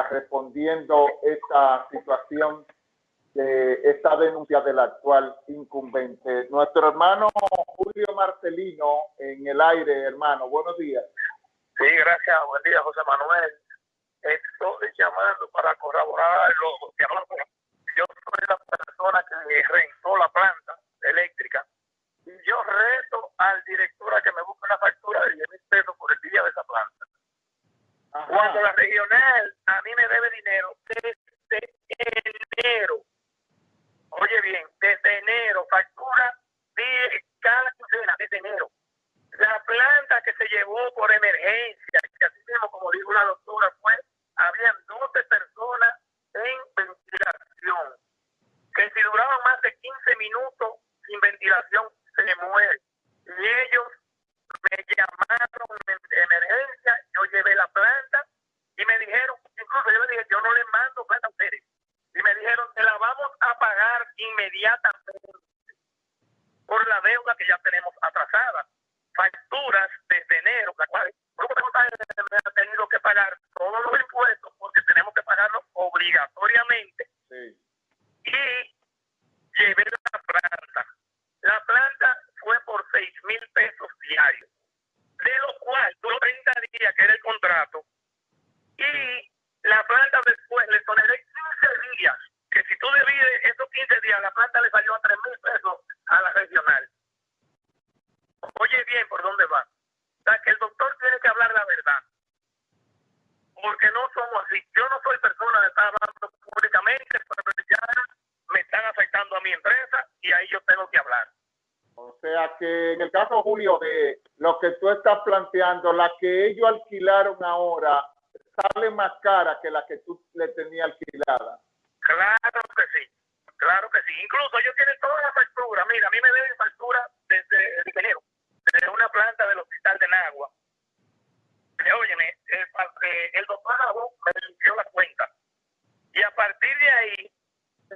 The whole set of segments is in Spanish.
respondiendo esta situación de esta denuncia del actual incumbente. Nuestro hermano Julio Marcelino en el aire, hermano, buenos días. Sí, gracias, buen día José Manuel. Estoy llamando para corroborar lo que Yo soy la persona que rentó la planta eléctrica y yo reto al director a que me busque una factura de 10 mil pesos por el día de esa planta. Cuando la regional a mí me debe dinero desde enero. Oye bien, desde enero, factura de cada quincena, desde enero. La planta que se llevó por emergencia, que así mismo, como dijo la doctora, fue, habían 12 personas en ventilación, que si duraban más de 15 minutos sin ventilación, se muere. Y ellos me llamaron de emergencia, yo llevé la planta y me dijeron, incluso yo le dije, yo no le mando plata a ustedes. Y me dijeron, te la vamos a pagar inmediatamente por la deuda que ya tenemos atrasada. Facturas desde enero, la cual ha tenido que pagar todos los impuestos porque tenemos que pagarlos obligatoriamente. Y llevé la planta. La planta fue por 6 mil pesos diarios, de lo cual duró 30 días, que era el contrato, y la planta después le toneré 15 días, que si tú divides esos 15 días, la planta le salió a 3 mil pesos a la regional. Oye bien por dónde va. O sea, que el doctor tiene que hablar la verdad. Porque no somos así. Yo no soy persona de estar hablando públicamente, pero ya me están afectando a mi empresa y ahí yo tengo que hablar. O sea que en el caso, Julio, de lo que tú estás planteando, la que ellos alquilaron ahora sale más cara que la que tú le tenías alquilada. Claro que sí, claro que sí. Incluso ellos tienen toda la factura. Mira, a mí me deben factura desde el ingeniero, de una planta del hospital de Nagua. Eh, óyeme, el, eh, el doctor me limpió la cuenta. Y a partir de ahí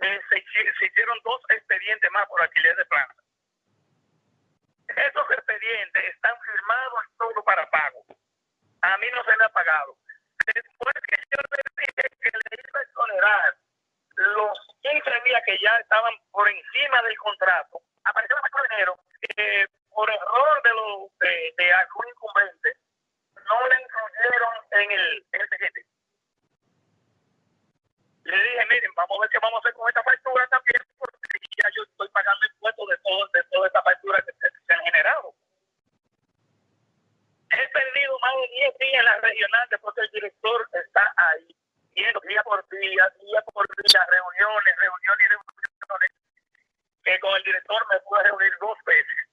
eh, se, hicieron dos expedientes más por alquiler de planta. Esos expedientes están firmados todo para pago. A mí no se me ha pagado. Después que yo le dije que le iba a exonerar los 15 días que ya estaban por encima del contrato, apareció el dinero que por error de, lo, de, algún incumbente no le incluyeron en el, en el. Le dije, miren, vamos a ver qué vamos a hacer con esta factura también, porque ya yo estoy pagando impuestos de, todo, de toda esta factura que se, han generado. He perdido más de 10 días en la regional después el director está ahí, viendo día por día, día por día, reuniones, reuniones y reuniones, que con el director me pude reunir dos veces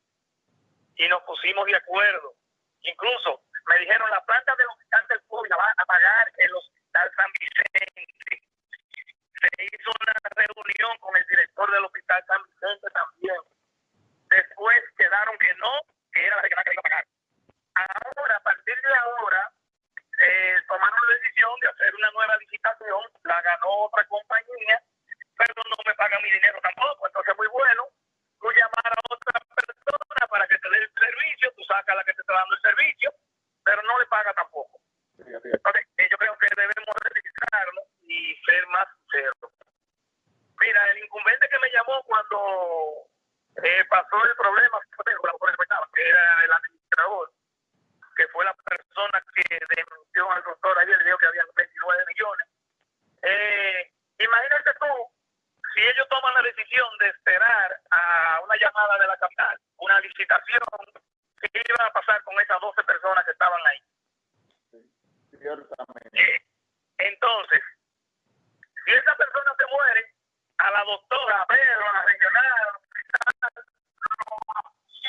y nos pusimos de acuerdo. Incluso me dijeron, la planta del hospital del pueblo la va a pagar el hospital San Vicente. Se hizo una reunión con el director del hospital San Vicente también. Después quedaron que no, que era la que iba a pagar. Ahora, a partir de ahora, eh, tomaron la decisión de hacer una nueva licitación, la ganó otra compañía, pero no me pagan mi dinero tampoco, entonces muy bueno, que te está dando el servicio, pero no le paga tampoco. Entonces, eh, yo creo que debemos registrarnos y ser más sinceros. Mira, el incumbente que me llamó cuando eh, pasó el problema, que era el administrador, que fue la persona que denunció al doctor ayer, le dijo que había 29 millones. Eh, imagínate tú, si ellos toman la decisión de esperar a una llamada de la capital, una licitación, ¿qué iba a pasar con esas 12 personas que estaban ahí? Eh, entonces, si esa persona se muere, a la doctora, a Pedro, a la regional,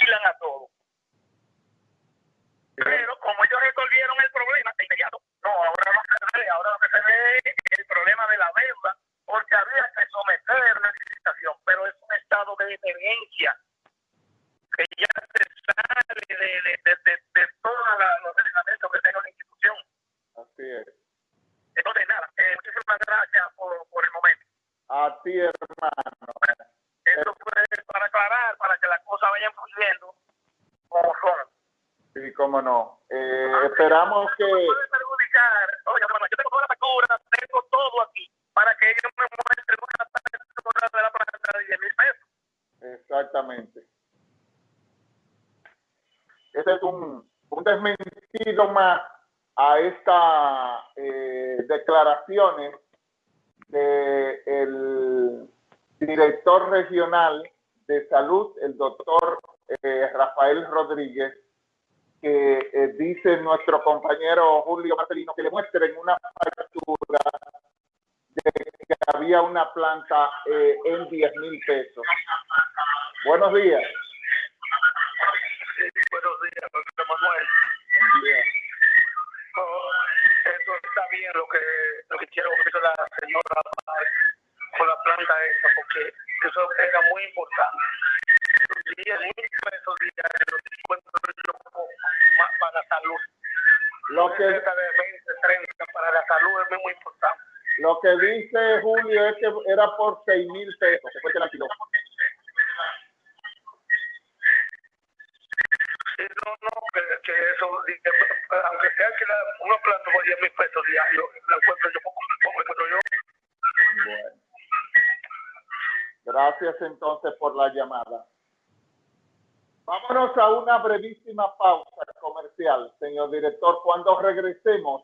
lo a todos. Pero como ellos resolvieron el así, hermano. Eso fue para aclarar, para que las cosas vayan fluyendo como son. Cómo no. Eh, ah, esperamos que... Yo tengo tengo todo aquí, para que me una la de 10 mil pesos. Exactamente. Ese es un, un desmentido más a estas eh, declaraciones del director regional de salud, el doctor eh, Rafael Rodríguez, que eh, dice nuestro compañero Julio Marcelino que le muestren una factura de que había una planta en 10 mil pesos. Buenos días. La señora con la planta esa, porque eso era muy importante. 10 mil pesos diarios, yo más para la salud. Lo que, de 20, 30 para la salud es muy importante. Lo que dice Julio es que era por 6 mil pesos, que fue que la alquiló. no, no, que, eso, aunque sea que la, una planta por 10 mil pesos diarios, Gracias entonces por la llamada. Vámonos a una brevísima pausa comercial, señor director. Cuando regresemos,